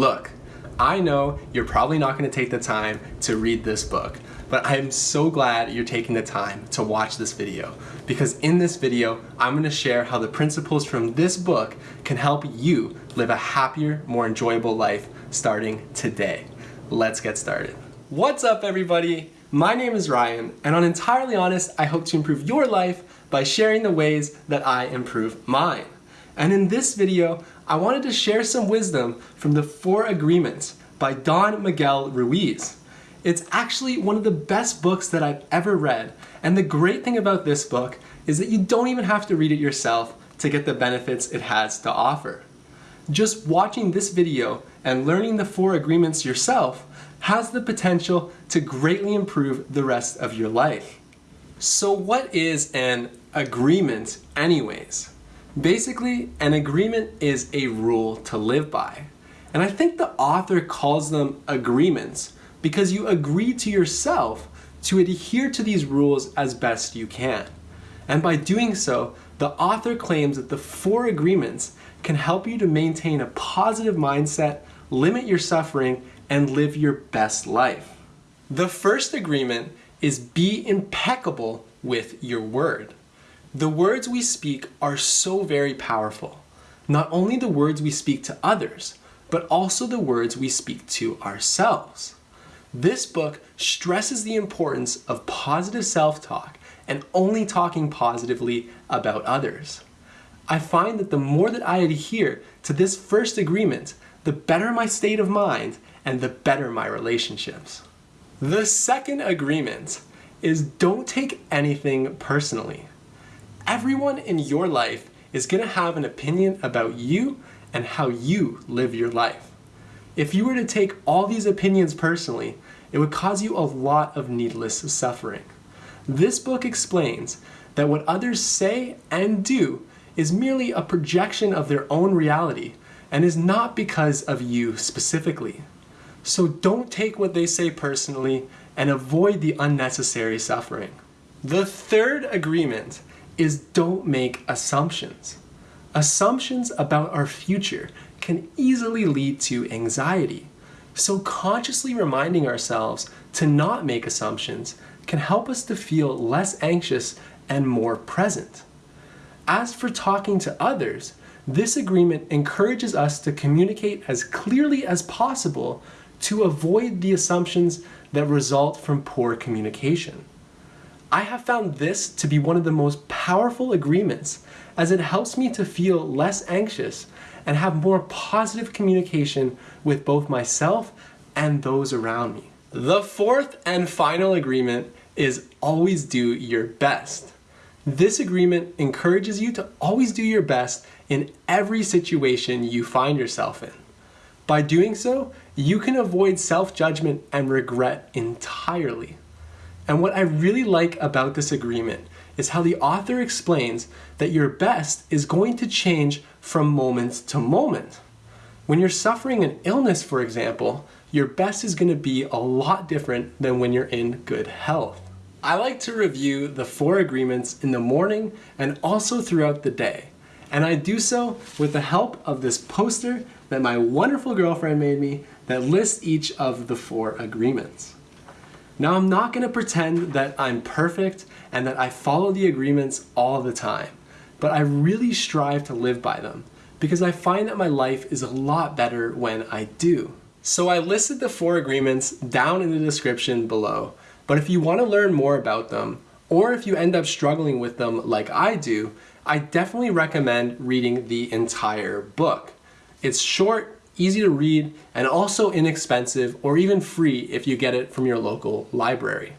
Look, I know you're probably not going to take the time to read this book, but I'm so glad you're taking the time to watch this video because in this video, I'm going to share how the principles from this book can help you live a happier, more enjoyable life starting today. Let's get started. What's up everybody? My name is Ryan and on Entirely Honest, I hope to improve your life by sharing the ways that I improve mine. And in this video, I wanted to share some wisdom from the Four Agreements by Don Miguel Ruiz. It's actually one of the best books that I've ever read. And the great thing about this book is that you don't even have to read it yourself to get the benefits it has to offer. Just watching this video and learning the four agreements yourself has the potential to greatly improve the rest of your life. So what is an agreement anyways? Basically, an agreement is a rule to live by. And I think the author calls them agreements because you agree to yourself to adhere to these rules as best you can. And by doing so, the author claims that the four agreements can help you to maintain a positive mindset, limit your suffering, and live your best life. The first agreement is be impeccable with your word. The words we speak are so very powerful. Not only the words we speak to others, but also the words we speak to ourselves. This book stresses the importance of positive self-talk and only talking positively about others. I find that the more that I adhere to this first agreement, the better my state of mind and the better my relationships. The second agreement is don't take anything personally. Everyone in your life is going to have an opinion about you and how you live your life. If you were to take all these opinions personally, it would cause you a lot of needless suffering. This book explains that what others say and do is merely a projection of their own reality and is not because of you specifically. So don't take what they say personally and avoid the unnecessary suffering. The third agreement is don't make assumptions. Assumptions about our future can easily lead to anxiety. So consciously reminding ourselves to not make assumptions can help us to feel less anxious and more present. As for talking to others, this agreement encourages us to communicate as clearly as possible to avoid the assumptions that result from poor communication. I have found this to be one of the most powerful agreements as it helps me to feel less anxious and have more positive communication with both myself and those around me. The fourth and final agreement is always do your best. This agreement encourages you to always do your best in every situation you find yourself in. By doing so, you can avoid self-judgment and regret entirely. And what I really like about this agreement is how the author explains that your best is going to change from moment to moment. When you're suffering an illness, for example, your best is going to be a lot different than when you're in good health. I like to review the four agreements in the morning and also throughout the day. And I do so with the help of this poster that my wonderful girlfriend made me that lists each of the four agreements. Now I'm not going to pretend that I'm perfect and that I follow the agreements all the time, but I really strive to live by them because I find that my life is a lot better when I do. So I listed the four agreements down in the description below, but if you want to learn more about them, or if you end up struggling with them like I do, I definitely recommend reading the entire book. It's short, easy to read, and also inexpensive or even free if you get it from your local library.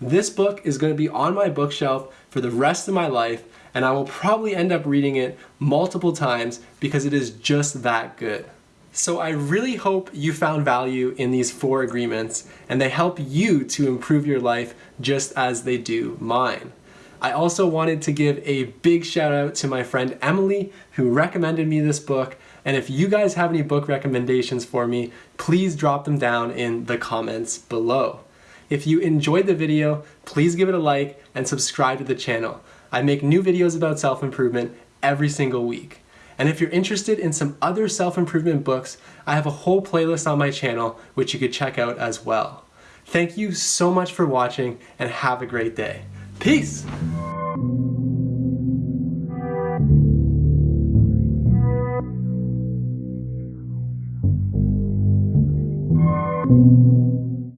This book is going to be on my bookshelf for the rest of my life and I will probably end up reading it multiple times because it is just that good. So I really hope you found value in these four agreements and they help you to improve your life just as they do mine. I also wanted to give a big shout out to my friend Emily who recommended me this book and if you guys have any book recommendations for me, please drop them down in the comments below. If you enjoyed the video, please give it a like and subscribe to the channel. I make new videos about self-improvement every single week. And if you're interested in some other self-improvement books, I have a whole playlist on my channel which you could check out as well. Thank you so much for watching and have a great day. Peace! Thank